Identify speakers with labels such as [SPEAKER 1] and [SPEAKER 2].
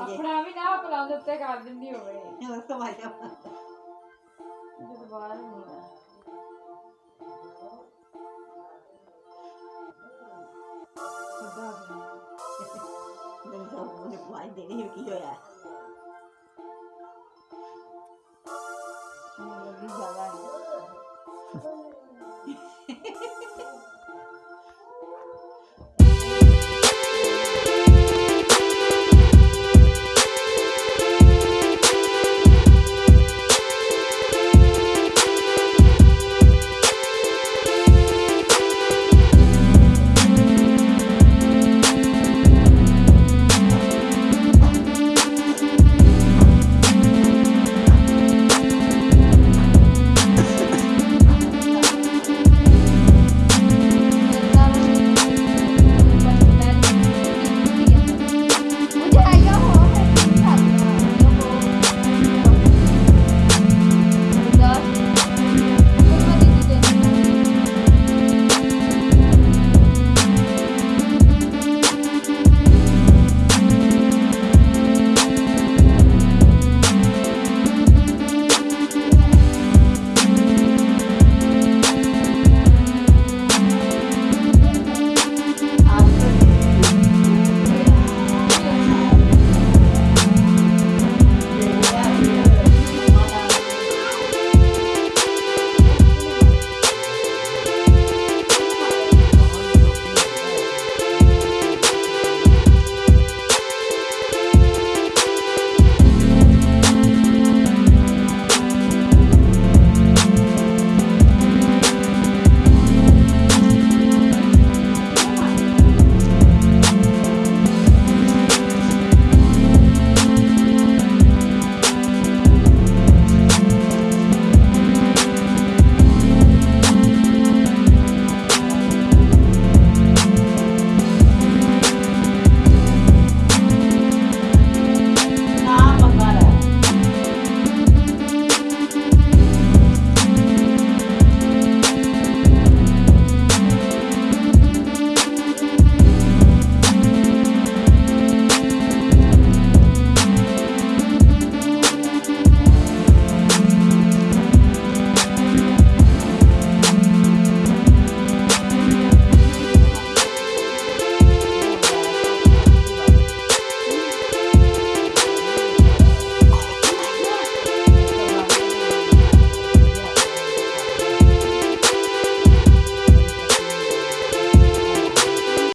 [SPEAKER 1] ਆਪਣਾ ਵੀ ਨਾ ਆਪਣਾ ਉਹਦੇ ਉੱਤੇ ਕਰ ਦਿੰਦੀ ਹੋਵੇ। ਜਦੋਂ ਬਾਹਰ ਹੁੰਦਾ
[SPEAKER 2] ਕੀ ਹੋਇਆ?